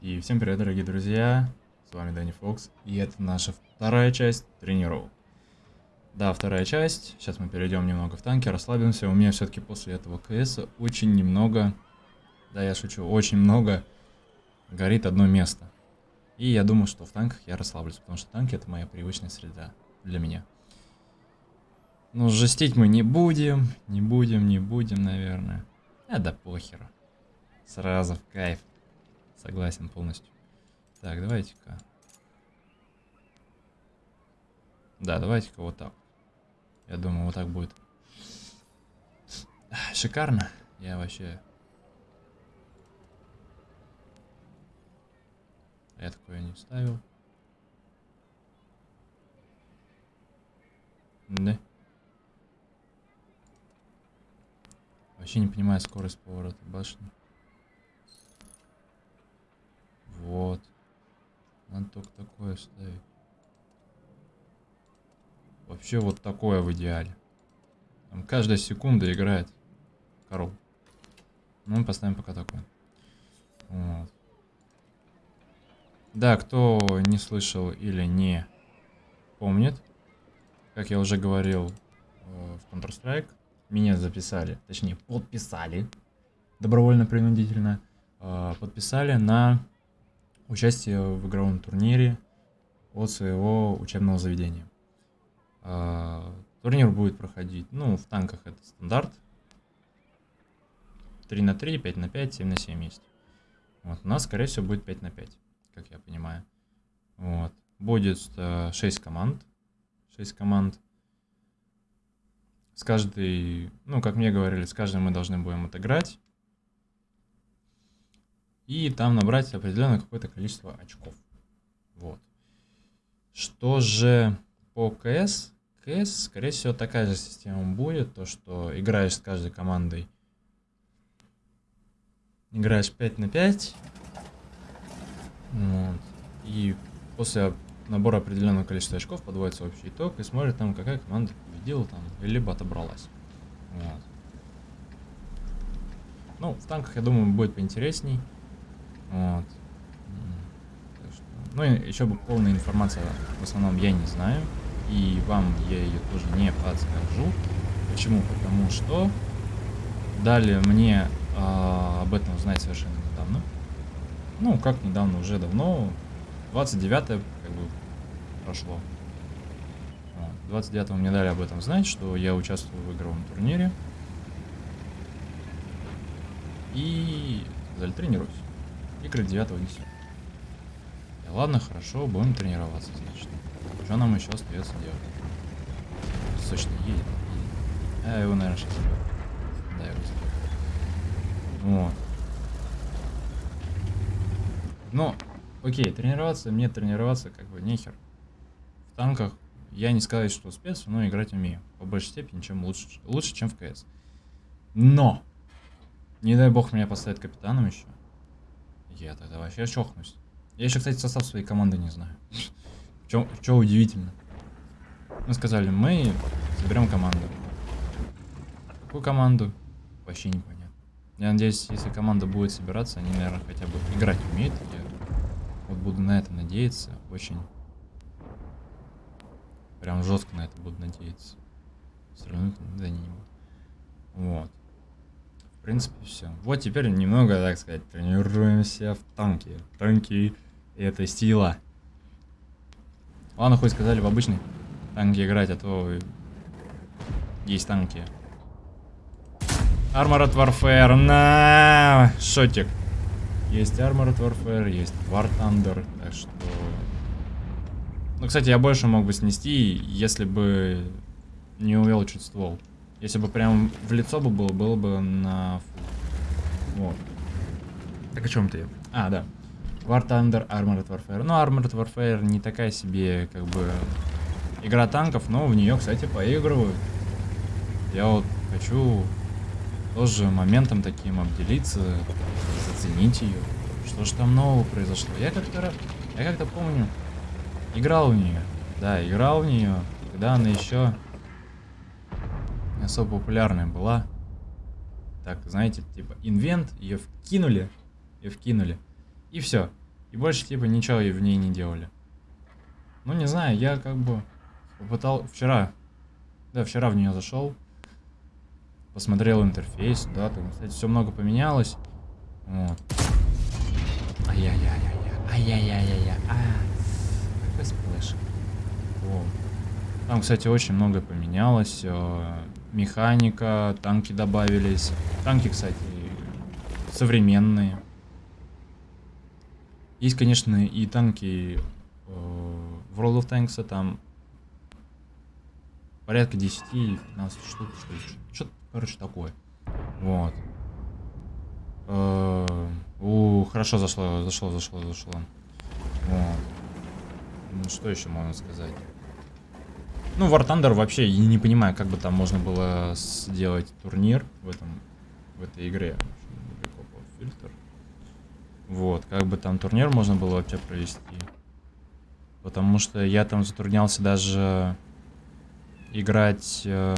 И всем привет, дорогие друзья, с вами Дэнни Фокс, и это наша вторая часть тренировок. Да, вторая часть, сейчас мы перейдем немного в танки, расслабимся, у меня все-таки после этого КС очень немного, да я шучу, очень много горит одно место. И я думаю, что в танках я расслаблюсь, потому что танки это моя привычная среда для меня. Ну, жестить мы не будем, не будем, не будем, наверное. А да похеру. Сразу в кайф. Согласен полностью. Так, давайте-ка. Да, давайте-ка вот так. Я думаю, вот так будет. Шикарно. Я вообще... Я такое не ставил. Да. Вообще не понимаю скорость поворота башни. Вот. Надо только такое ставить. Вообще вот такое в идеале. Там каждая секунда играет коров. Ну, мы поставим пока такое. Вот. Да, кто не слышал или не помнит, как я уже говорил э, в Counter-Strike, меня записали, точнее подписали, добровольно-принудительно, э, подписали на участие в игровом турнире от своего учебного заведения. А, турнир будет проходить, ну, в танках это стандарт. 3 на 3, 5 на 5, 7 на 7 есть. Вот, у нас, скорее всего, будет 5 на 5, как я понимаю. Вот. Будет 6 э, команд. 6 команд. С каждой, ну, как мне говорили, с каждой мы должны будем отыграть и там набрать определенное какое-то количество очков. Вот. Что же по КС? КС, скорее всего, такая же система будет, то что играешь с каждой командой. Играешь 5 на 5. Вот. И после набора определенного количества очков подводится общий итог и смотрит там, какая команда победила там, либо отобралась. Вот. Ну, в танках, я думаю, будет поинтересней. Вот. Ну и еще бы полная информация в основном я не знаю. И вам я ее тоже не подскажу. Почему? Потому что дали мне э, об этом узнать совершенно недавно. Ну, как недавно, уже давно. 29 как бы прошло. 29 мне дали об этом знать, что я участвую в игровом турнире. И сказали, тренируюсь. Игры 9 10. Да ладно, хорошо, будем тренироваться, значит. Что нам еще остается делать? Сочно едет. А, его, наверное, сейчас заберу. Да, его заберу. Вот. Но, окей, тренироваться, мне тренироваться как бы нехер. В танках я не сказать, что спец, но играть умею. По большей степени, чем лучше. Лучше, чем в КС. Но! Не дай бог меня поставят капитаном еще. Я тогда вообще чохнусь. Я еще, кстати, состав своей команды не знаю. Что удивительно. Мы сказали, мы соберем команду. Какую команду? Вообще непонятно. Я надеюсь, если команда будет собираться, они, наверное, хотя бы играть умеют. Я вот буду на это надеяться. Очень. Прям жестко на это буду надеяться. Все равно не буду. Вот. В принципе, все. Вот теперь немного, так сказать, тренируемся в танке. Танки — это сила. Ладно, хоть сказали в обычный танки играть, а то есть танки. Armored Warfare, на шотик. Есть Armored Warfare, есть War Thunder, так что... Ну, кстати, я больше мог бы снести, если бы не увел чуть ствол. Если бы прям в лицо бы было, было бы на... Вот. Так о чем ты? А, да. War Thunder, Armored Warfare. Ну, Armored Warfare не такая себе, как бы, игра танков, но в нее, кстати, поигрываю. Я вот хочу тоже моментом таким обделиться, заценить ее. Что ж там нового произошло? Я как-то я как-то помню, играл в нее. Да, играл в нее, когда она еще особо популярная была. Так, знаете, типа инвент, ее вкинули, ее вкинули. И все. И больше, типа, ничего в ней не делали. Ну, не знаю, я как бы попытал... Вчера, да, вчера в нее зашел, посмотрел интерфейс, да, там, кстати, все много поменялось. Вот. Ай-яй-яй-яй-яй. Ай-яй-яй-яй-яй. А, какой splash. Вот. Там, кстати, очень многое поменялось. Механика, танки добавились. Танки, кстати, современные. Есть, конечно, и танки э, в World of Tanks, там порядка 10-15 штук, что-то, короче, такое. Вот. Э, хорошо зашло, зашло, зашло, зашло. Вот. Ну, что еще можно сказать? Ну, War Thunder вообще, я не понимаю, как бы там можно было сделать турнир в этом, в этой игре. Фильтр. Вот, как бы там турнир можно было вообще провести. Потому что я там затруднялся даже играть э,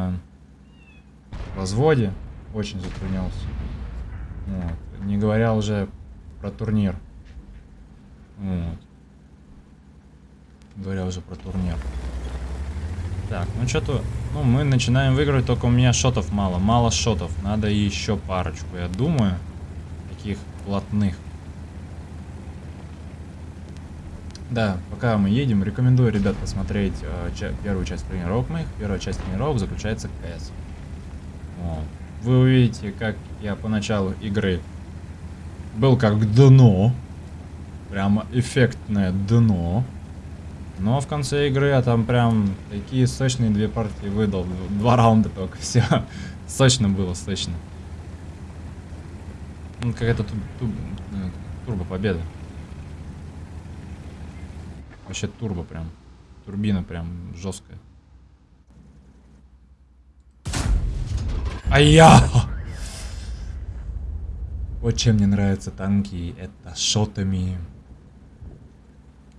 в возводе. Очень затруднялся. Вот. Не говоря уже про турнир. Вот. Говоря уже про турнир. Так, ну что-то... Ну, мы начинаем выигрывать, только у меня шотов мало. Мало шотов. Надо еще парочку, я думаю. Таких плотных. Да, пока мы едем, рекомендую, ребят, посмотреть э, ча первую часть тренировок моих. Первая часть тренировок заключается в КС. Вот. Вы увидите, как я по началу игры был как дно. Прямо эффектное дно. Но в конце игры я там прям такие сочные две партии выдал. Два раунда только, все. Сочно было, сочно. Ну, какая-то ту ту э, турбо победа. Вообще турбо прям. Турбина прям жесткая. А я! Вот чем мне нравятся танки, это шотами.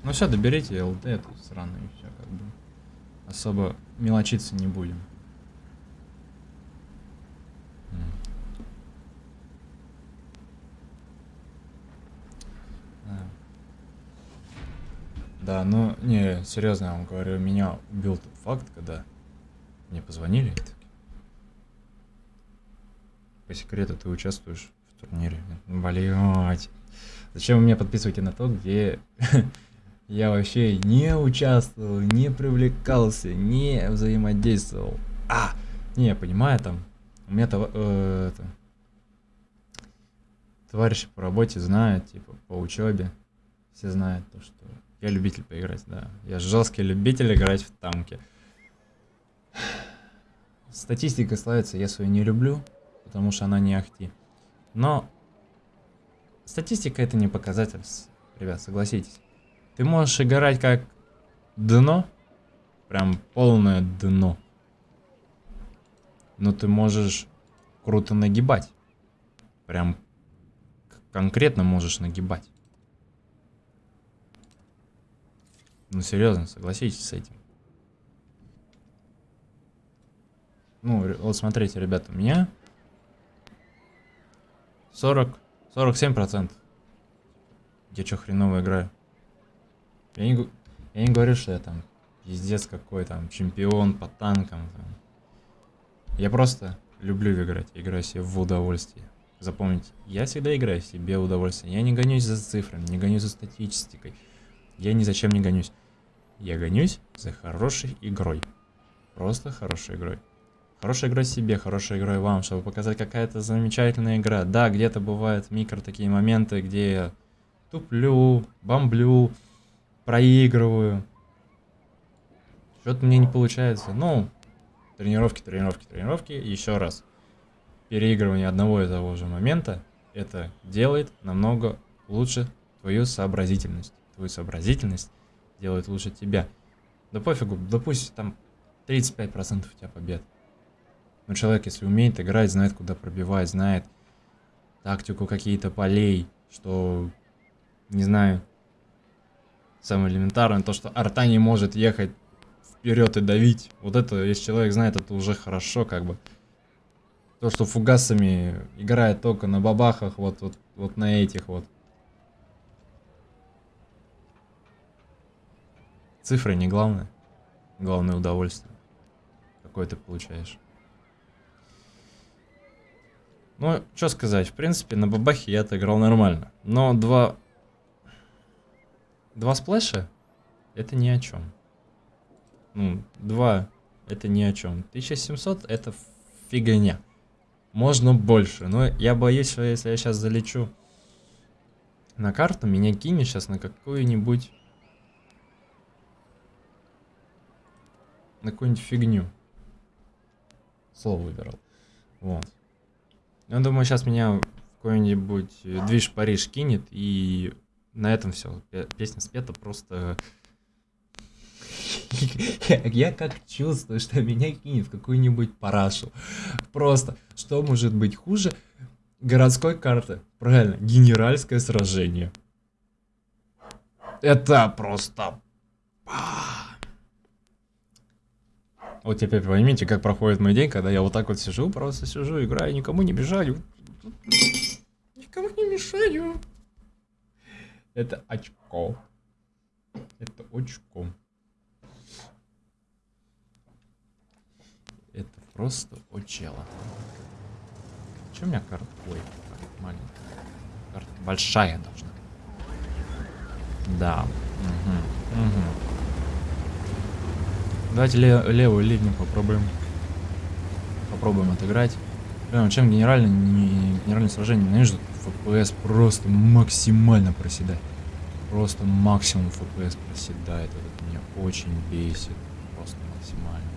Ну все, доберите ЛТ эту сраную, все как бы. Особо мелочиться не будем. Да, ну, не, серьезно, я вам говорю, меня убил тот факт, когда мне позвонили. По секрету ты участвуешь в турнире. Блять. Зачем вы меня подписываете на то, где я вообще не участвовал, не привлекался, не взаимодействовал. А, не, я понимаю, там, у меня то, э, это, товарищи по работе знают, типа, по учебе, все знают то, что я любитель поиграть, да. Я жесткий любитель играть в танки. Статистика славится, я свою не люблю, потому что она не ахти. Но статистика это не показатель, ребят, согласитесь. Ты можешь играть как дно, прям полное дно. Но ты можешь круто нагибать. Прям конкретно можешь нагибать. Ну, серьезно, согласитесь с этим. Ну, вот смотрите, ребята, у меня 40, 47 процентов. Я что, хреново играю? Я не, я не говорю, что я там пиздец какой там чемпион по танкам. Там. Я просто люблю играть, играю себе в удовольствие. Запомните, я всегда играю себе в удовольствие. Я не гонюсь за цифрами, не гонюсь за статистикой. Я ни зачем не гонюсь. Я гонюсь за хорошей игрой. Просто хорошей игрой. Хорошей игрой себе, хорошей игрой вам, чтобы показать какая-то замечательная игра. Да, где-то бывают микро такие моменты, где я туплю, бомблю, проигрываю. Что-то мне не получается. Ну, тренировки, тренировки, тренировки. Еще раз. Переигрывание одного и того же момента, это делает намного лучше твою сообразительность. Твою сообразительность делает лучше тебя. Да пофигу, да пусть там 35% у тебя побед. Но человек, если умеет играть, знает, куда пробивать, знает тактику какие-то полей, что, не знаю, самое элементарное, то, что арта не может ехать вперед и давить. Вот это, если человек знает, это уже хорошо, как бы. То, что фугасами играет только на бабахах, вот, вот, вот на этих вот. Цифры не главное. Главное удовольствие. Какое ты получаешь. Ну, что сказать, в принципе, на бабахе я отыграл нормально. Но два... Два сплэша — это ни о чем. Ну, два — это ни о чем. 1700 — это фигня. Можно больше, но я боюсь, что если я сейчас залечу на карту, меня кинет сейчас на какую-нибудь... На какую-нибудь фигню. Слово выбирал. Вот. Я думаю, сейчас меня какой-нибудь движ Париж кинет, и на этом все. Песня спета просто... Я как чувствую, что меня кинет в какую-нибудь парашу. Просто, что может быть хуже городской карты? Правильно, генеральское сражение. Это просто... Вот теперь поймите, как проходит мой день, когда я вот так вот сижу, просто сижу, играю, никому не мешаю. Никому не мешаю. Это очко. Это очко. Это просто очело. Че у меня карта? Ой, карта маленькая. Карта большая должна. Да. Угу. Угу. Давайте лев, левую линию попробуем. Попробуем отыграть. Прям чем генеральное, не, генеральное сражение ненавижу. FPS просто максимально проседает. Просто максимум FPS проседает. Это меня очень бесит. Просто максимально.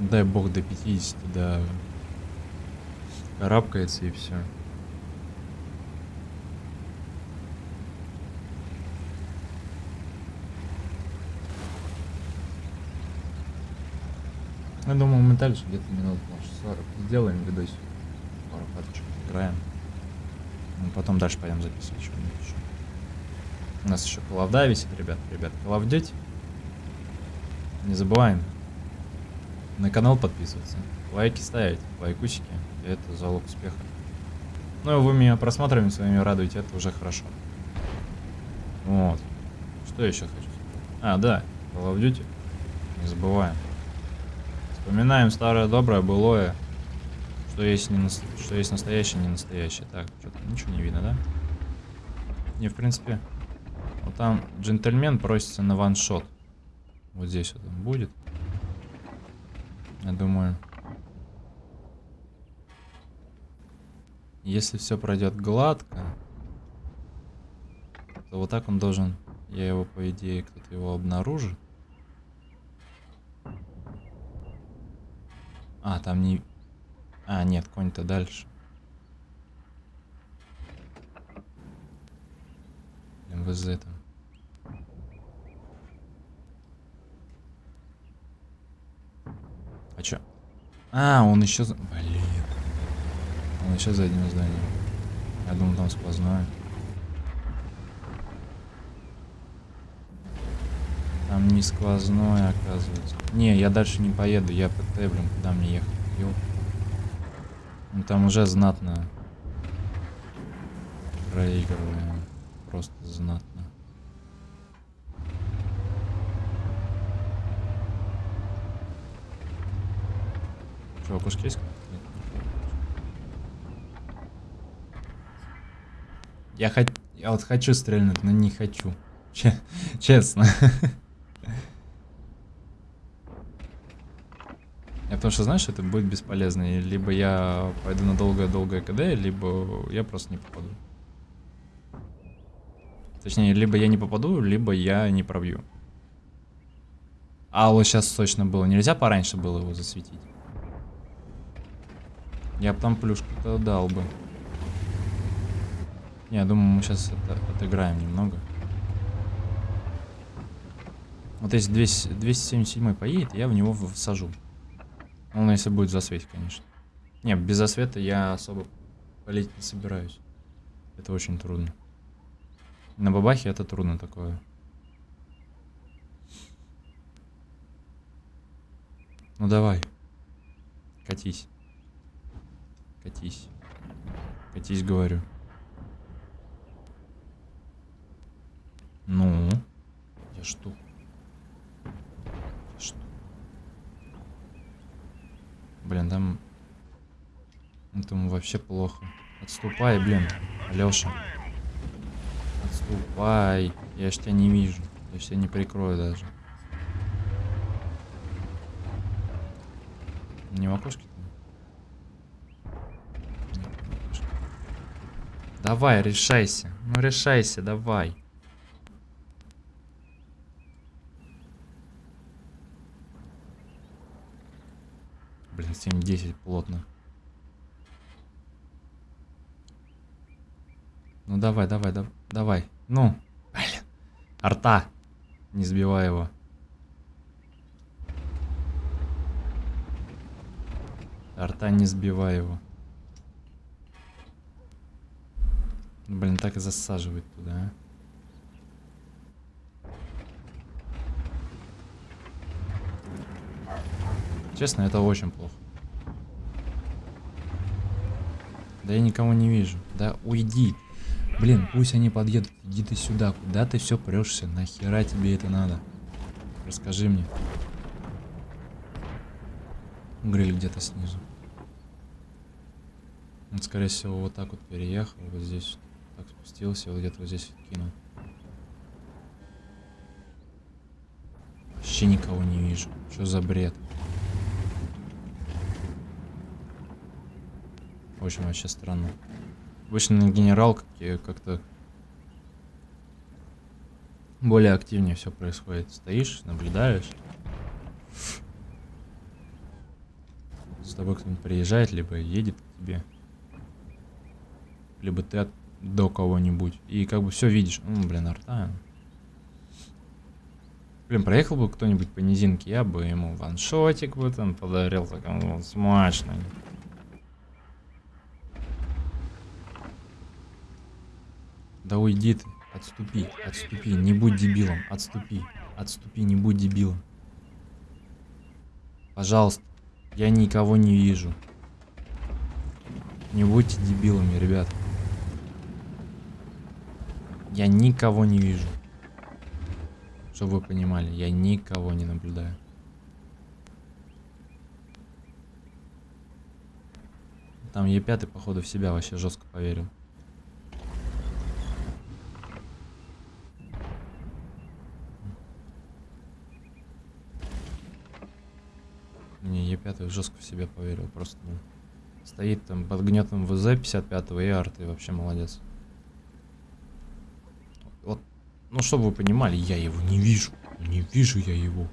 Дай бог до 50, да. Карабкается и все. Я думаю, мы дальше где-то минут, может, 40 сделаем видосик. Пару каточек играем. Ну, потом дальше пойдем записывать что-нибудь еще. У нас еще Duty висит, ребят. Ребят, Duty. Не забываем на канал подписываться, лайки ставить, лайкусики. Это залог успеха. Ну вы меня просмотрами своими радуете, это уже хорошо. Вот. Что еще хочу? А, да, Call of Duty. Не забываем. Вспоминаем старое доброе былое. Что есть, не что есть настоящее, не настоящее. Так, что-то ничего не видно, да? Не, в принципе. Вот там джентльмен просится на ваншот. Вот здесь вот он будет. Я думаю. Если все пройдет гладко, то вот так он должен... Я его, по идее, кто-то его обнаружит. А, там не... А, нет, конь-то дальше. МВЗ там. А чё? А, он еще... Блин. Он еще за одним зданием. Я думал, там сквозное. Там не сквозное, оказывается. Не, я дальше не поеду. Я ПТ, блин, куда мне ехать? Ёп. Ну там уже знатно проигрываем. Просто знатно. Что, окушки есть? Я, хот... я вот хочу стрельнуть, но не хочу. Честно. Я потому что, знаешь, это будет бесполезно. Либо я пойду на долгое-долгое КД, либо я просто не попаду. Точнее, либо я не попаду, либо я не пробью. А вот сейчас точно было. Нельзя пораньше было его засветить. Я бы там плюшку-то дал бы. Не, я думаю, мы сейчас это отыграем немного. Вот если 200, 277 поедет, я в него всажу. Ну, если будет засветить, конечно. Не, без засвета я особо полить не собираюсь. Это очень трудно. На бабахе это трудно такое. Ну давай. Катись. Катись. Катись, говорю. Ну? Я что? Я что? Блин, там... Этому вообще плохо. Отступай, блин, Алёша. Отступай. Я ж тебя не вижу. Я ж тебя не прикрою даже. Там? Не в окошке. Давай, решайся. Ну решайся, давай. Блин, 7-10 плотно. Ну давай, давай, да, давай. Ну, блин. Арта. Не сбивай его. Арта не сбивай его. Блин, так и засаживает туда, а. Честно, это очень плохо. Да я никого не вижу. Да уйди. Блин, пусть они подъедут. Иди ты сюда. Куда ты все прешься? Нахера тебе это надо? Расскажи мне. Гриль где-то снизу. Он, скорее всего, вот так вот переехал. Вот здесь так спустился. Вот где-то вот здесь кинул. Вообще никого не вижу. Что за бред? Общем, вообще странно. Обычно генерал как-то более активнее все происходит. Стоишь, наблюдаешь. С тобой кто-нибудь приезжает, либо едет к тебе. Либо ты от, до кого-нибудь. И как бы все видишь. Ну, блин, арта. Блин, проехал бы кто-нибудь по низинке, я бы ему ваншотик бы там подарил, так он смачный. Да уйди ты. Отступи, отступи. Не будь дебилом. Отступи. Отступи, не будь дебилом. Пожалуйста. Я никого не вижу. Не будьте дебилами, ребят. Я никого не вижу. Чтобы вы понимали, я никого не наблюдаю. Там Е5, походу, в себя вообще жестко поверил. Не, Е5 жестко в себя поверил, просто ну, стоит там под гнетом ВЗ 55 и арты, вообще молодец. Вот, ну чтобы вы понимали, я его не вижу, не вижу я его.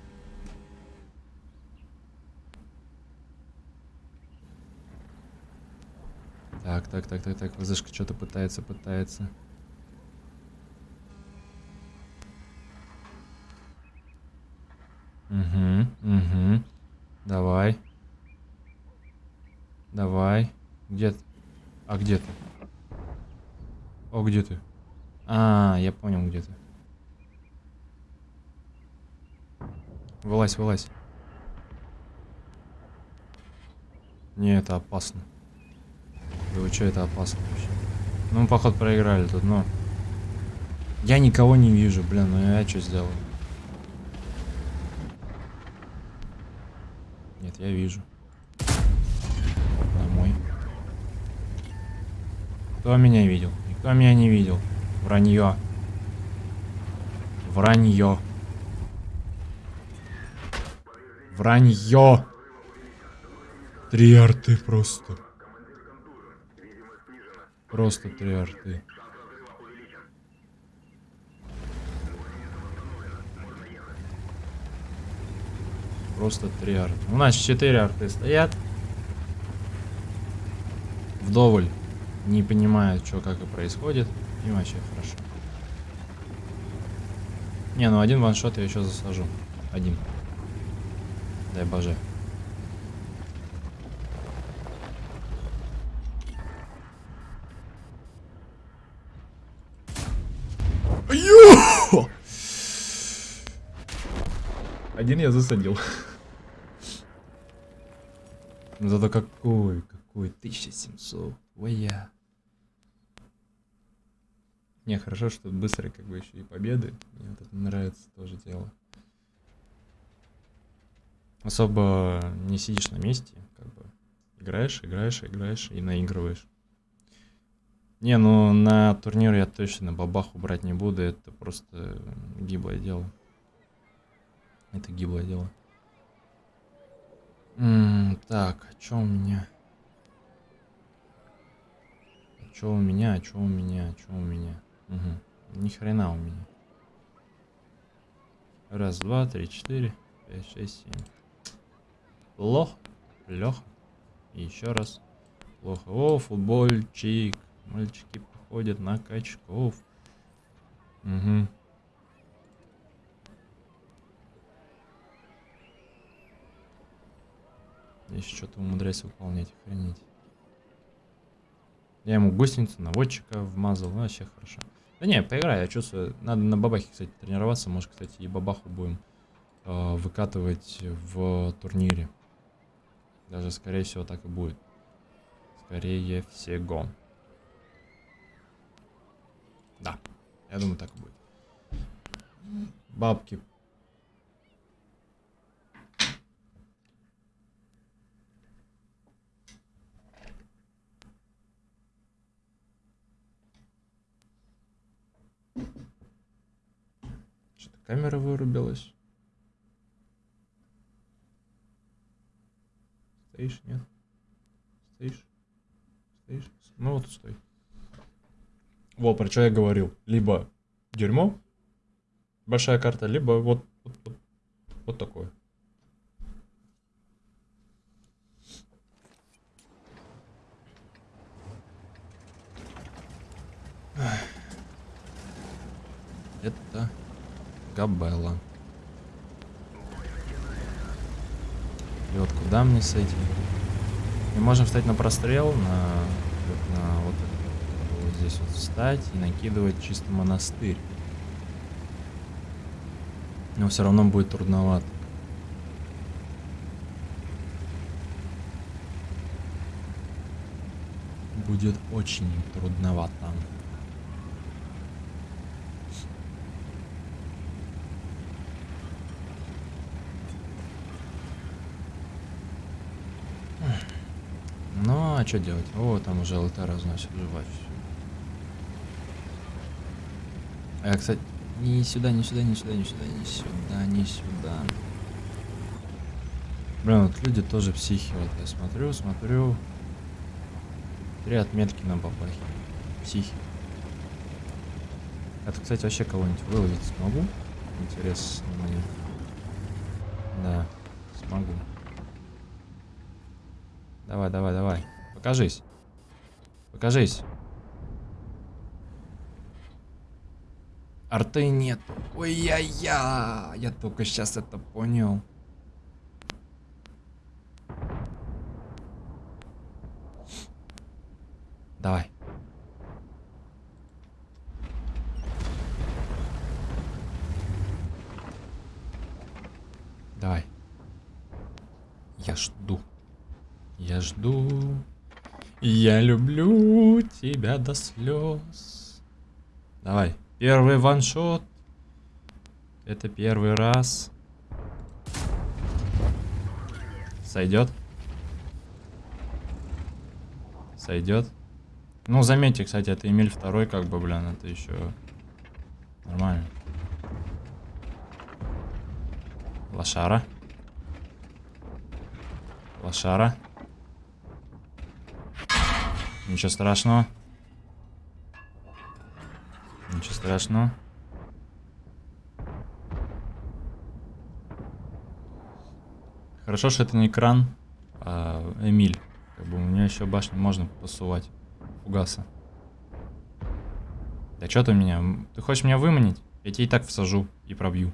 Так, так, так, так, так, ВЗшка что-то пытается, пытается. Угу, угу. Давай. Давай. Где ты? А где ты? О, где ты? А, я понял, где ты. Вылазь, вылазь. Не, это опасно. Да вы что, это опасно вообще? Ну, мы, походу, проиграли тут, но... Я никого не вижу, блин, ну я что сделаю? Нет, я вижу. Домой. Кто меня видел? Никто меня не видел. Вранье. Вранье. Вранье. Три арты просто. Просто три арты. Просто три арты. У нас четыре арты стоят. Вдоволь. Не понимают, что как и происходит. И вообще хорошо. Не, ну один ваншот я еще засажу. Один. Дай боже. Один я засадил. Зато какой, какой, 1700. Ой, я. Не, хорошо, что быстрые как бы еще и победы. Мне вот это нравится тоже дело. Особо не сидишь на месте, как бы играешь, играешь, играешь и наигрываешь. Не, ну на турнир я точно бабаху брать не буду, это просто гиблое дело. Это гиблое дело. М -м, так, а что у меня? А что у меня? А что у меня? А что у меня? Угу. Ни хрена у меня. Раз, два, три, четыре, пять, шесть, семь. Плохо. Леха. И еще раз. Плохо. О, футбольчик. Мальчики походят на качков. Угу. Еще что-то умудряюсь выполнять, охренеть. Я ему гусеницу, наводчика вмазал, ну, вообще хорошо. Да не, поиграй, я чувствую. Надо на бабахе, кстати, тренироваться. Может, кстати, и бабаху будем э, выкатывать в турнире. Даже, скорее всего, так и будет. Скорее всего. Да, я думаю, так и будет. Бабки Камера вырубилась. Стоишь, нет? Стоишь? Стоишь? Ну вот стой. Вот, про что я говорил. Либо дерьмо, большая карта, либо вот, вот, вот, вот такое. Это Габелла. И вот куда мне с этим? Мы можем встать на прострел, на, на вот, вот здесь вот встать и накидывать чисто монастырь. Но все равно будет трудновато. Будет очень трудновато. Ну, а что делать? О, там уже ЛТ разносит жевать. А, кстати, не сюда, не сюда, не сюда, не сюда, не сюда, не сюда. Блин, вот люди тоже психи. Вот я смотрю, смотрю. Три отметки на бабахе. Психи. Это, кстати, вообще кого-нибудь выловить смогу? Интересно мне. Да, смогу. Давай, давай, давай. Покажись. Покажись. Арты нет. Ой-я-я. Я только сейчас это понял. Давай. Давай. Я жду. Я жду, я люблю тебя до слез. Давай, первый ваншот. Это первый раз. Сойдет? Сойдет? Ну, заметьте, кстати, это Эмиль второй, как бы, блин, это еще нормально. Лошара. Лошара. Ничего страшного. Ничего страшного. Хорошо, что это не экран, а Эмиль. Как бы у меня еще башню можно посувать. Фугаса. Да что ты меня? Ты хочешь меня выманить? Я тебе и так всажу и пробью.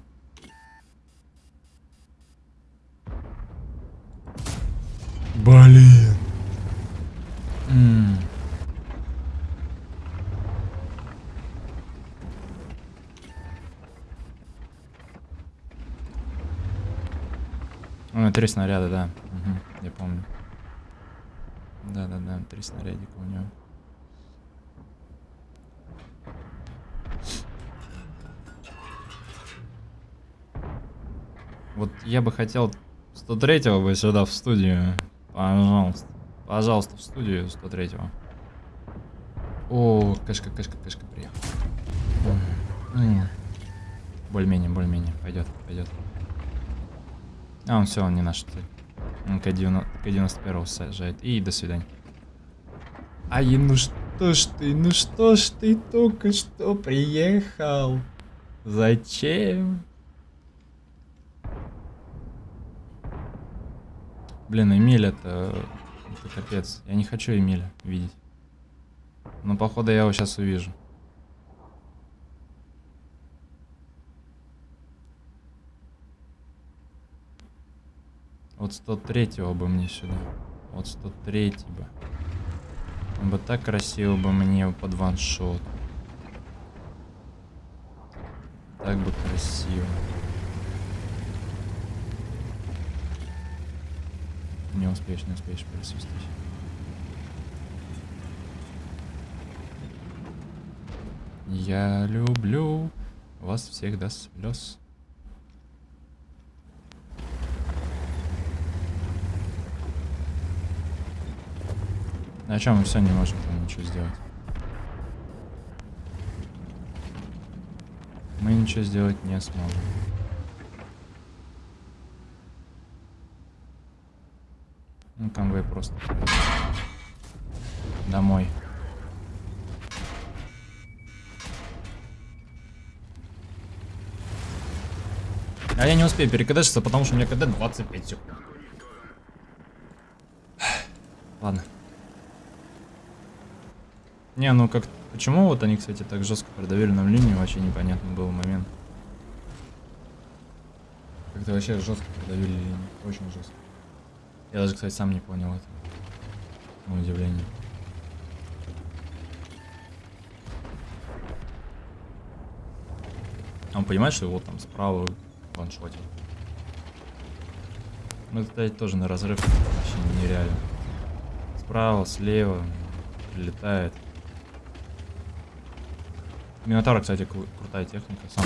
три снаряда, да. Угу, я помню. Да-да-да, три снарядика у него. Вот я бы хотел 103-го бы сюда в студию. Пожалуйста. Пожалуйста, в студию 103-го. О, кашка, кашка, кашка приехал. Ну, более-менее, более-менее. Пойдет, пойдет. А, он все, он не наш. Он К-91 сажает. И до свидания. Ай, ну что ж ты, ну что ж ты только что приехал? Зачем? Блин, Эмиль это... Это капец. Я не хочу Эмиля видеть. Но походу я его сейчас увижу. Вот 103 бы мне сюда. Вот 103 бы. Он бы так красиво бы мне под ваншот. Так бы красиво. Не успеешь, не успеешь присутствовать. Я люблю вас всех до слез. На чем мы все не можем там ничего сделать? Мы ничего сделать не сможем. Ну, конвой просто. Домой. А я не успею перекадешиться, потому что у меня КД 25 секунд. Ладно. Не, ну как... Почему вот они, кстати, так жестко продавили нам линию, вообще непонятно был момент. Как-то вообще жестко продавили линию. Очень жестко. Я даже, кстати, сам не понял это. На удивление. Он понимает, что его там справа ваншотил. Ну, это, кстати, тоже на разрыв вообще нереально. Справа, слева прилетает. Минотавра, кстати, крутая техника. Сам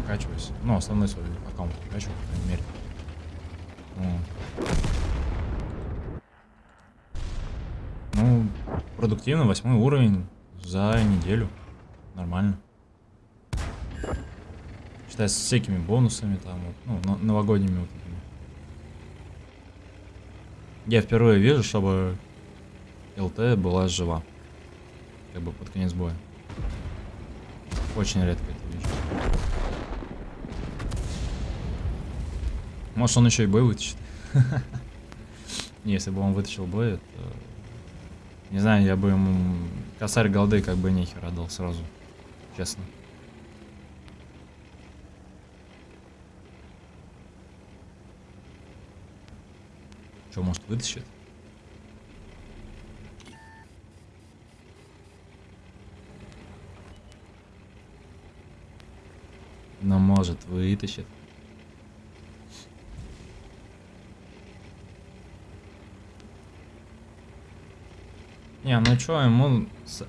прокачиваюсь. Ну, основной свой аккаунт прокачиваю, по крайней мере. Ну, продуктивно, восьмой уровень за неделю. Нормально. Считай, с всякими бонусами там, ну, новогодними вот этими. Я впервые вижу, чтобы ЛТ была жива. Как бы под конец боя. Очень редко это вижу. Может он еще и бой вытащит. Если бы он вытащил бой, это не знаю, я бы ему косарь голды как бы нехер отдал сразу. Честно. Что, может вытащит? Но может вытащит. Не, ну что, ему...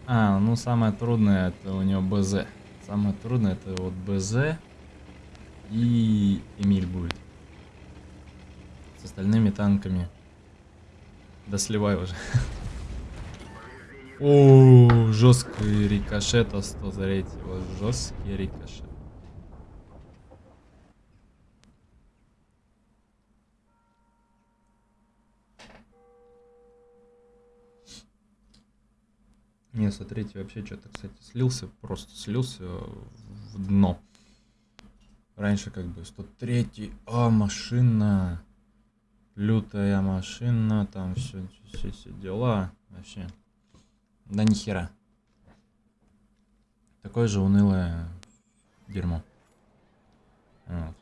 А, ну самое трудное это у него БЗ. Самое трудное это вот БЗ и Эмиль будет. С остальными танками. Да сливай уже. О, жесткий рикошет 103. Жесткий рикошет. Не, смотрите, вообще что-то, кстати, слился, просто слился в дно. Раньше как бы 103 а, машина. Лютая машина, там все, все, все дела. Вообще. Да нихера. Такое же унылое дерьмо. Вот.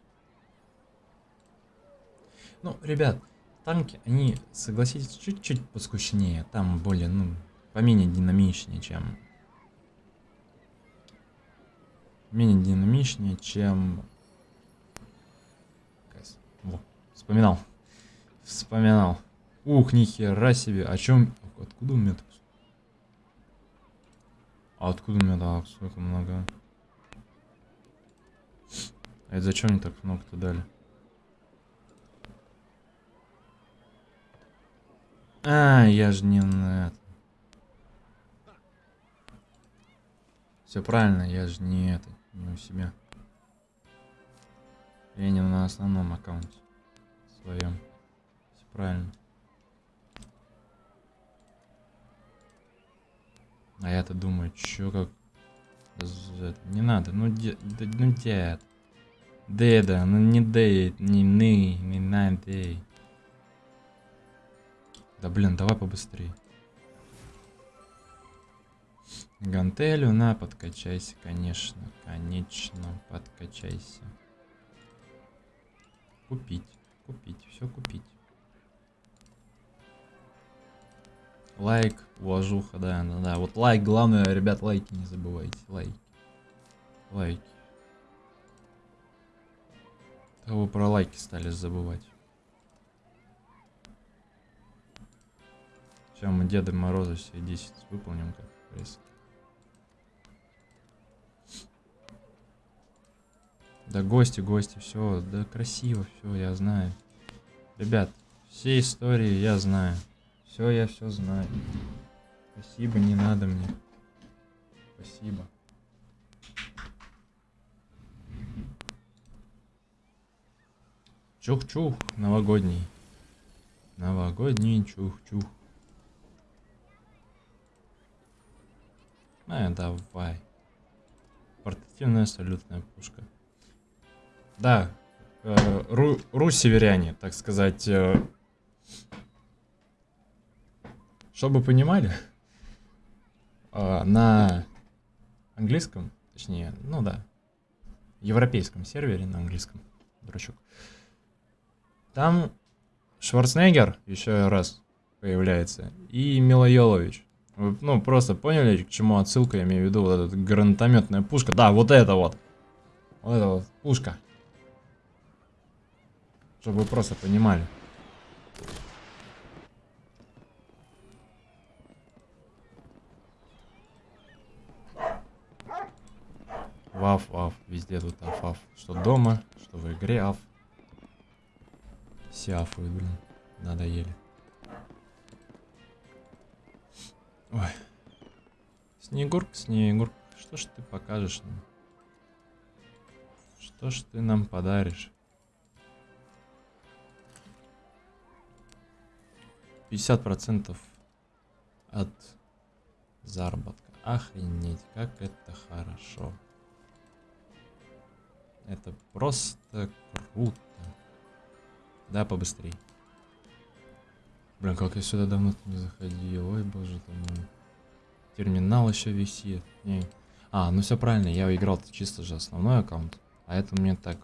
Ну, ребят, танки, они, согласитесь, чуть-чуть поскучнее. Там более, ну, поменее динамичнее, чем... Менее динамичнее, чем... Во, вспоминал. Вспоминал. Ух, нихера себе. О чем... Откуда у меня так... А откуда у меня так столько много? А это зачем мне так много-то дали? А, я же не на это. Все правильно, я же не это, не у себя. Я не на основном аккаунте своем. Все правильно. А я-то думаю, чё как... Не надо, ну, де... ну дед. Деда, ну не дед, не ны, не на. Да блин, давай побыстрее. Гантелю, на, подкачайся, конечно. Конечно, подкачайся. Купить, купить, все купить. Лайк, уважуха, да, да, да. Вот лайк, главное, ребят, лайки не забывайте. Лайки. Лайки. А вы про лайки стали забывать. Сейчас мы Деда Мороза все 10 выполним как пресс. Да гости, гости, все, да красиво, все, я знаю. Ребят, все истории я знаю. Все, я все знаю. Спасибо, не надо мне. Спасибо. Чух-чух, новогодний. Новогодний чух-чух. А, давай. Портативная салютная пушка. Да, э, ру, ру-северяне, так сказать, э, чтобы понимали, э, на английском, точнее, ну да, европейском сервере на английском, дурачок, там Шварценеггер еще раз появляется и Мила Йолович. Ну, просто поняли, к чему отсылка, я имею в виду вот эта гранатометная пушка. Да, вот это вот. Вот это вот пушка. Чтобы вы просто понимали. Ваф, ваф, везде тут аф, аф. Что дома, что в игре аф. Все афуют, блин. Надоели. Ой. Снегурка, Снегурка, что ж ты покажешь нам? Что ж ты нам подаришь? 50% от заработка. Охренеть, как это хорошо. Это просто круто. Да, побыстрей. Блин, как я сюда давно не заходил. Ой, боже ты мой. Терминал еще висит. Не. А, ну все правильно, я играл чисто же основной аккаунт. А это мне так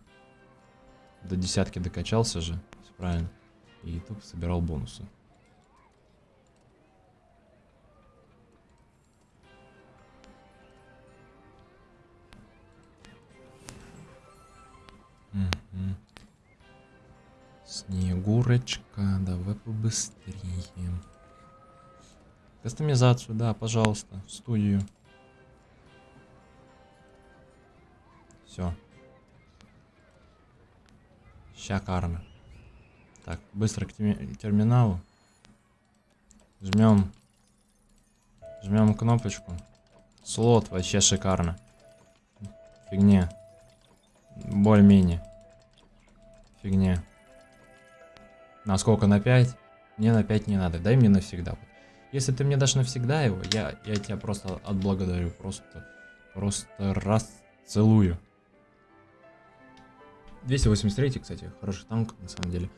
до десятки докачался же. Все правильно. И тут собирал бонусы. Снегурочка, давай побыстрее. Кастомизацию, да, пожалуйста, в студию. Все. Шикарно. Так, быстро к терминалу. Жмем. Жмем кнопочку. Слот вообще шикарно. Фигня. Более-менее. Фигня. На сколько? На 5? Мне на 5 не надо. Дай мне навсегда. Если ты мне дашь навсегда его, я, я тебя просто отблагодарю. Просто, просто раз целую. 283, кстати, хороший танк, на самом деле.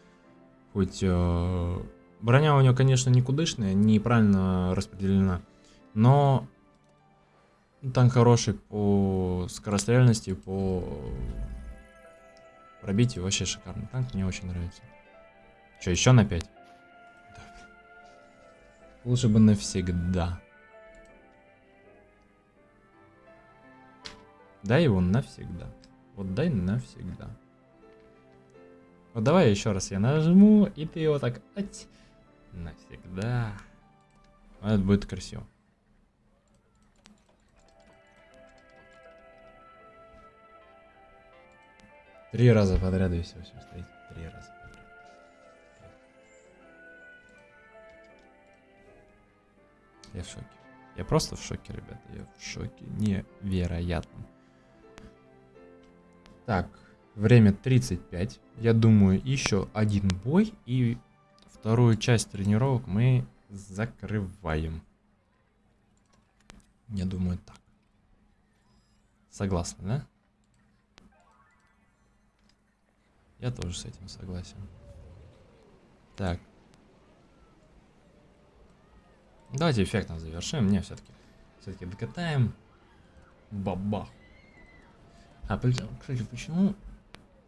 Хоть э, броня у него, конечно, никудышная, неправильно распределена. Но танк хороший по скорострельности, по пробитию вообще шикарный. Танк мне очень нравится. Что, еще на 5? Да. Лучше бы навсегда. Дай его навсегда. Вот дай навсегда. Вот давай еще раз я нажму, и ты его так... Ать, навсегда. Это будет красиво. Три раза подряд и все, все стоит. Три раза. Я в шоке. Я просто в шоке, ребята. Я в шоке. Невероятно. Так, время 35. Я думаю, еще один бой и вторую часть тренировок мы закрываем. Я думаю так. Согласны, да? Я тоже с этим согласен. Так. Давайте эффектно завершим. Мне все-таки все-таки докатаем. Бабах. А, кстати, почему...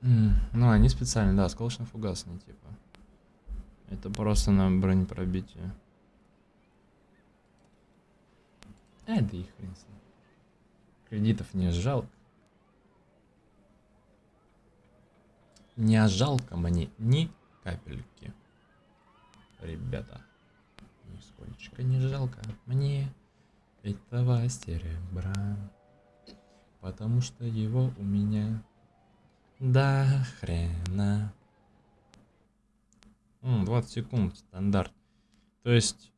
Ну, они специально, да, осколочно-фугасные, типа. Это просто на бронепробитие. А, да и хрен с ним. Кредитов не жалко. Не жалко мне ни капельки. Ребята. Нисколько не жалко мне этого серебра. Потому что его у меня до хрена. М, 20 секунд, стандарт. То есть...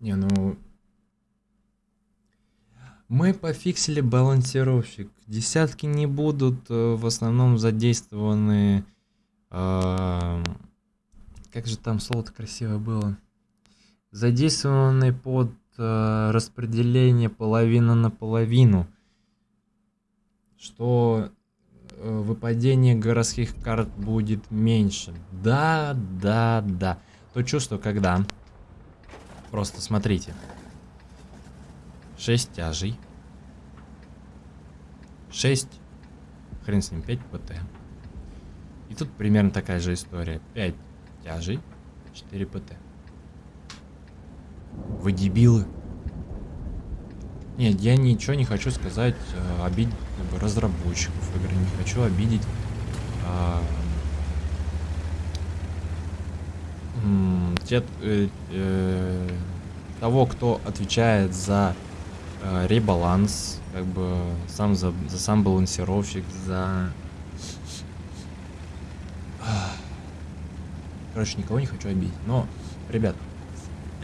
Не, ну... Мы пофиксили балансировщик. Десятки не будут э, в основном задействованы... Э, как же там слово-то красиво было? Задействованы под э, распределение половина на половину. Что э, выпадение городских карт будет меньше. Да, да, да. То чувство, когда... Просто смотрите. 6 тяжей. 6. Хрен с ним, 5 ПТ. И тут примерно такая же история. 5 тяжей, 4 ПТ. Вы дебилы. Нет, я ничего не хочу сказать, э, обидеть как бы, разработчиков игры, не хочу обидеть э, те, э, э, того, кто отвечает за э, ребаланс, как бы сам за, за сам балансировщик, за... Короче, никого не хочу обидеть. Но, ребят,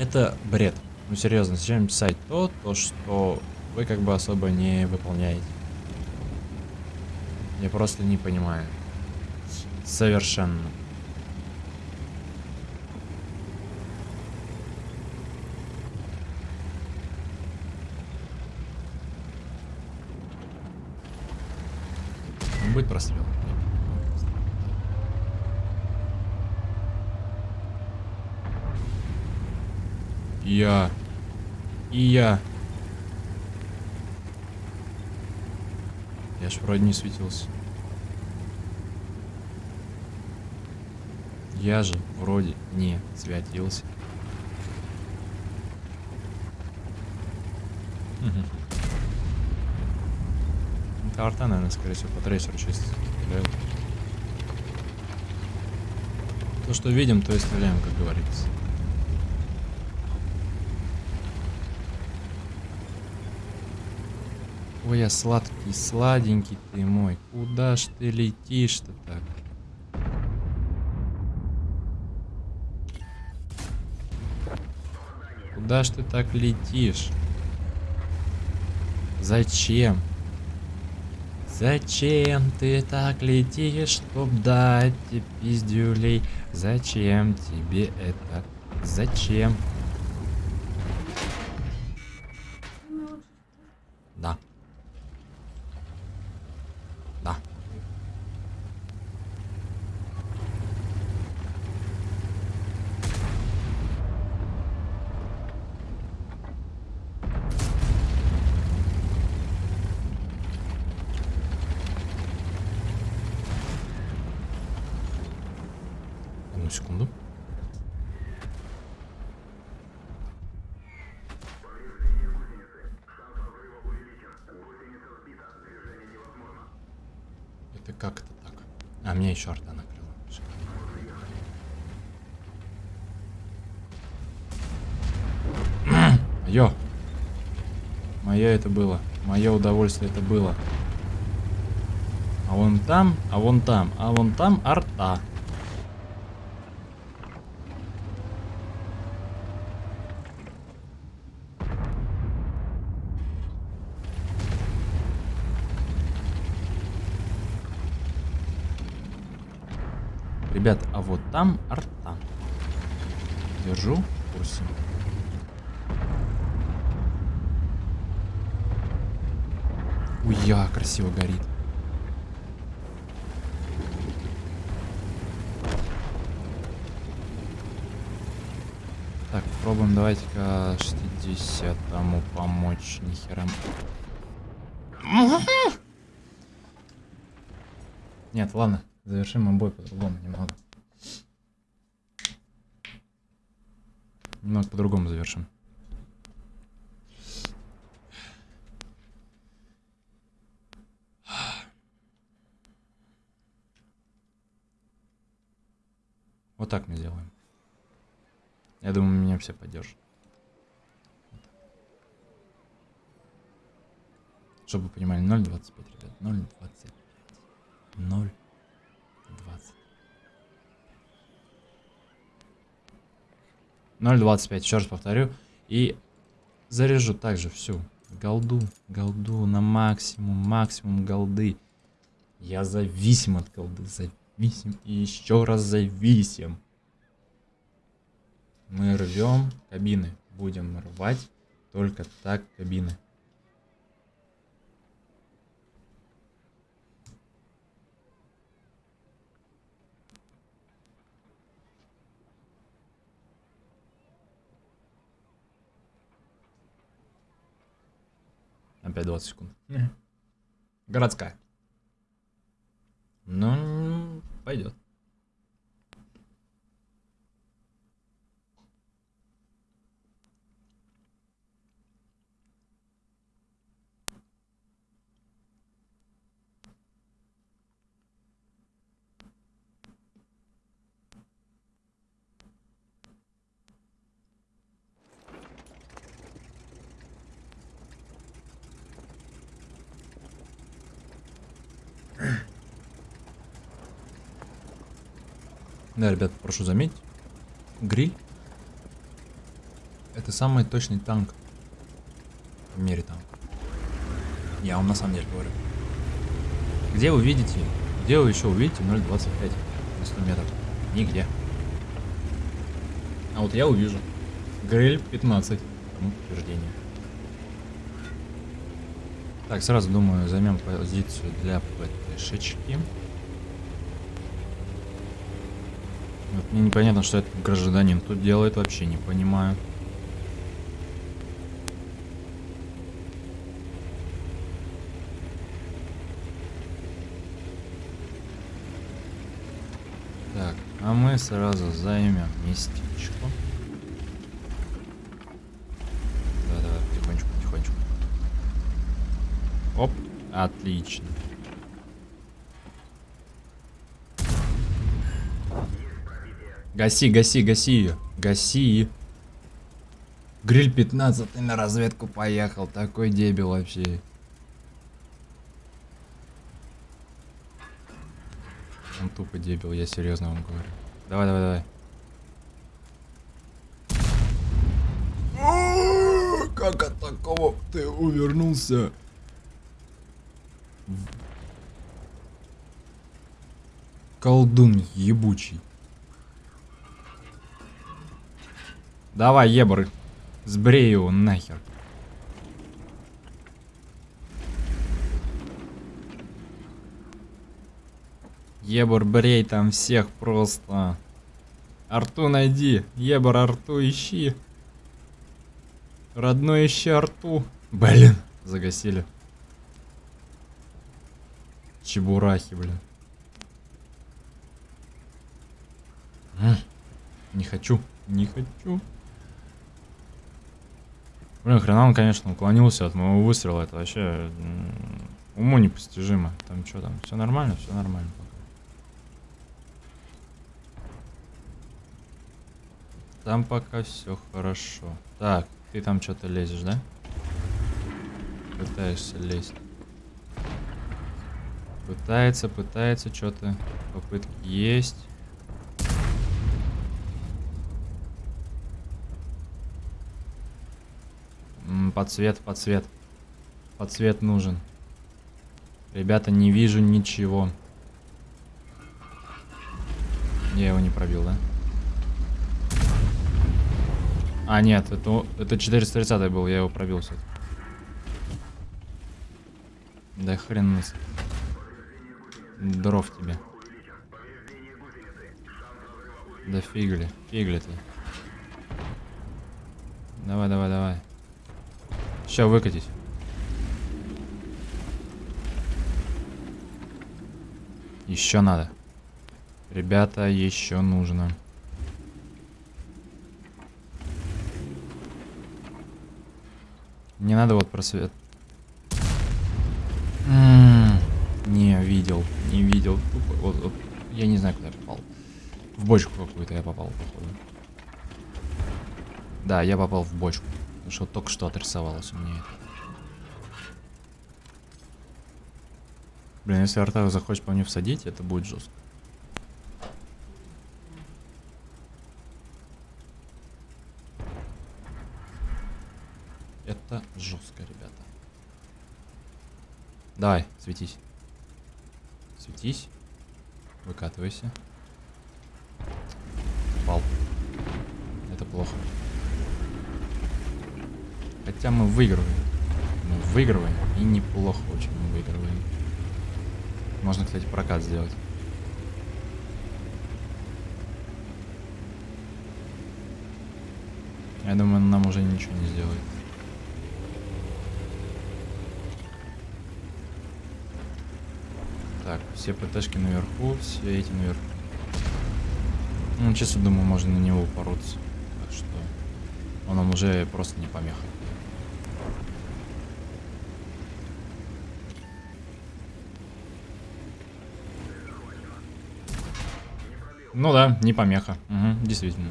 это бред. Ну серьезно, зачем писать то, то, что вы как бы особо не выполняете? Я просто не понимаю. Совершенно. Будет прострел. Я. И я. Я ж вроде не светился. Я же вроде не светился. Угу. Это арта, наверное, скорее всего, по трейсеру чисто. То, что видим, то и стреляем, как говорится. Ой, я сладкий, сладенький ты мой. Куда ж ты летишь-то так? Куда ж ты так летишь? Зачем? Зачем ты так летишь, чтоб дать тебе пиздюлей? Зачем тебе это? Зачем? Секунду. Это как это так? А, меня еще арта накрыла. Мое. Мое это было. Мое удовольствие это было. А вон там, а вон там, а вон там арта. Ребят, а вот там арта. Держу в курсе. Уя, красиво горит. Так, пробуем давайте-ка 60-му помочь. Нихера. Нет, ладно. Завершим мы бой по-другому немного. Немного по-другому завершим. Вот так мы сделаем. Я думаю, меня все поддержат. Чтобы вы понимали, 0.25, ребят. 0.25. 0.25. 0.25, еще раз повторю. И заряжу также всю голду, голду на максимум, максимум голды. Я зависим от голды, зависим и еще раз зависим. Мы рвем кабины. Будем рвать только так кабины. Опять 20 секунд. Городская. Ну, пойдет. Да, ребят, прошу заметить, гриль это самый точный танк в мире танк. Я вам на самом деле говорю. Где вы видите, где вы еще увидите 0.25 на 100 метров? Нигде. А вот я увижу. Гриль 15. Тому подтверждение. Так, сразу думаю, займем позицию для ПТшечки. Мне непонятно, что этот гражданин тут делает, вообще не понимаю. Так, а мы сразу займем местечко. Да, давай, потихонечку, потихонечку. Оп, отлично. Гаси, гаси, гаси ее. Гаси. Гриль 15 на разведку поехал. Такой дебил вообще. Он тупо дебил, я серьезно вам говорю. Давай, давай, давай. Как от такого ты увернулся? Колдун ебучий. Давай, ебр. Сбрей его нахер. Ебор, брей там всех просто. Арту найди. Ебор, Арту ищи. Родной ищи Арту. Блин, загасили. Чебурахи, блин. Не хочу, не хочу. Блин, хрена он, конечно, уклонился от моего выстрела. Это вообще уму непостижимо. Там что там? Все нормально? Все нормально. Там пока все хорошо. Так, ты там что-то лезешь, да? Пытаешься лезть. Пытается, пытается что-то. Попытки есть. Подсвет, подсвет. Подсвет нужен. Ребята, не вижу ничего. Я его не пробил, да? А, нет, это, это 430 был, я его пробил все. Да хрен нас. Дров тебе. Да фигли, фигли ты. Давай, давай, давай. Сейчас выкатить. Еще надо. Ребята, еще нужно. Не надо вот просвет. М-м-м. Не видел, не видел. Вот, вот, я не знаю, куда я попал. В бочку какую-то я попал, походу. Да, я попал в бочку. Что только что отрисовалось у меня. Блин, если арта захочет по мне всадить, это будет жестко. Это жестко, ребята. Давай, светись. Светись. Выкатывайся. Пал. Это плохо. Хотя мы выигрываем. Мы выигрываем. И неплохо очень мы выигрываем. Можно, кстати, прокат сделать. Я думаю, нам уже ничего не сделает. Так, все ПТшки наверху, все эти наверху. Ну, честно думаю, можно на него упороться. Так что он нам уже просто не помеха. Ну да, не помеха. Угу, действительно.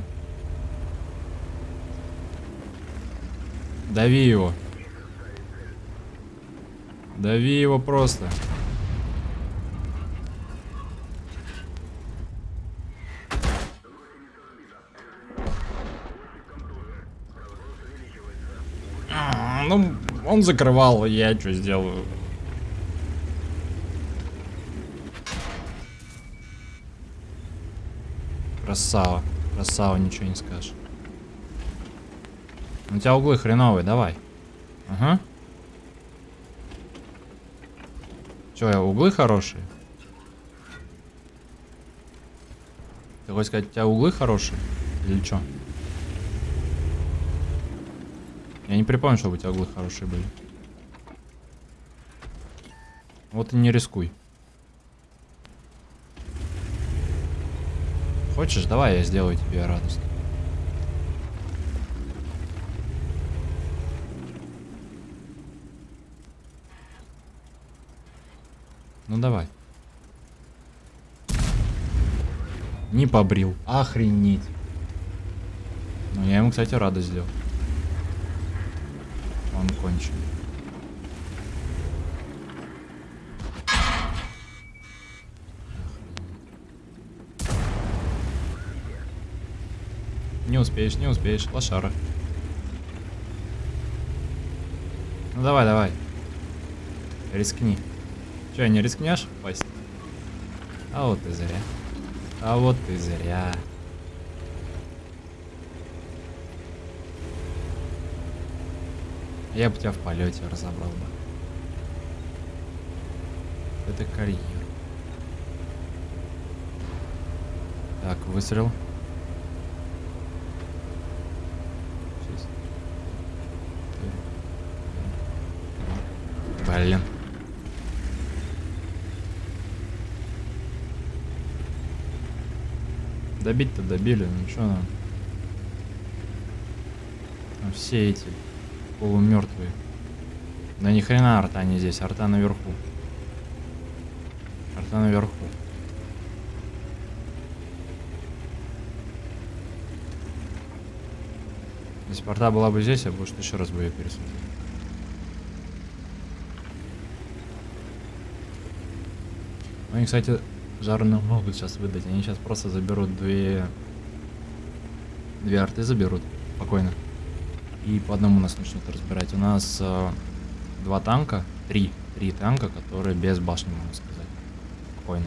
Дави его. Дави его просто. А, ну, он закрывал, я что сделаю? Красава. Красава, ничего не скажешь. У тебя углы хреновые, давай. Ага. Че, я углы хорошие? Ты хочешь сказать, у тебя углы хорошие? Или что? Я не припомню, чтобы у тебя углы хорошие были. Вот и не рискуй. Хочешь, давай я сделаю тебе радость. Ну давай. Не побрил. Охренеть. Ну я ему, кстати, радость сделал. Он кончен. Успеешь, не успеешь. Лошара. Ну давай, давай. Рискни. Че, не рискнешь пасть? А вот ты зря. А вот ты зря. Я бы тебя в полете разобрал бы. Это карьер. Так, выстрел. Блин. Добить-то добили, ну что нам? Там все эти полумертвые. Да ни хрена арта не здесь, арта наверху. Арта наверху. Если бы арта была бы здесь, я бы что еще раз бы ее пересмотрел. Они, кстати, жарно могут сейчас выдать. Они сейчас просто заберут две... Две арты заберут. Спокойно. И по одному нас начнут разбирать. У нас э, два танка. Три. Три танка, которые без башни, можно сказать. Спокойно.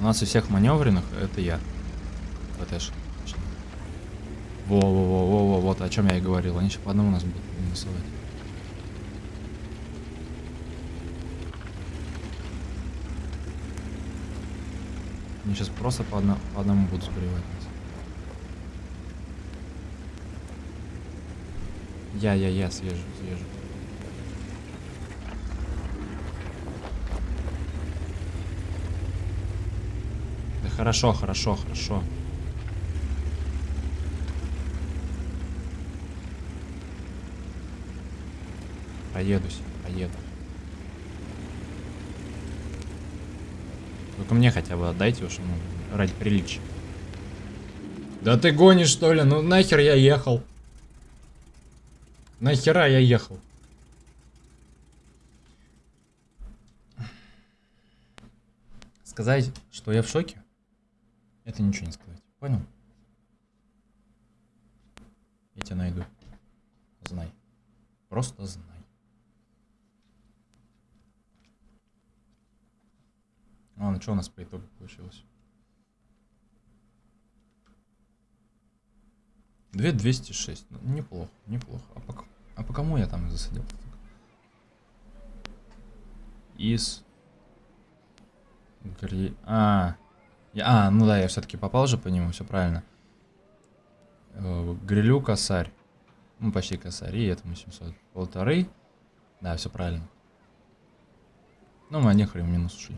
У нас из всех маневренных это я. ВТш. Во-во-во-во-во, вот о чем я и говорил. Они сейчас по одному нас будут минусовать. Они сейчас просто по, одно, по одному будут сбривать нас. Я, я, я съезжу, съезжу. Да хорошо, хорошо, хорошо. Проедусь, проеду. Только мне хотя бы отдайте уж, ну, ради приличия. Да ты гонишь, что ли? Ну нахер я ехал? Нахера я ехал? Сказать, что я в шоке, это ничего не сказать. Понял? Я тебя найду. Знай. Просто знай. Ладно, что у нас по итогу получилось? 2206. Ну, неплохо, неплохо. А по, а по кому я там засадил? Из... Гри... А, я... а, ну да, я все-таки попал же по нему, все правильно. Э, грилю косарь. Ну, почти косарь. И этому 700. Полторы. Да, все правильно. Ну, мы один хрен минус ушли.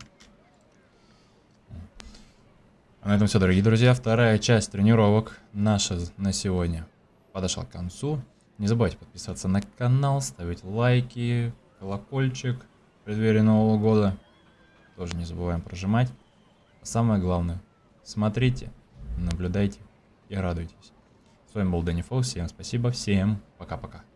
А на этом все, дорогие друзья. Вторая часть тренировок наша на сегодня подошла к концу. Не забывайте подписываться на канал, ставить лайки, колокольчик в преддверии Нового года. Тоже не забываем прожимать. А самое главное, смотрите, наблюдайте и радуйтесь. С вами был Дэнни Фол. Всем спасибо, всем пока-пока.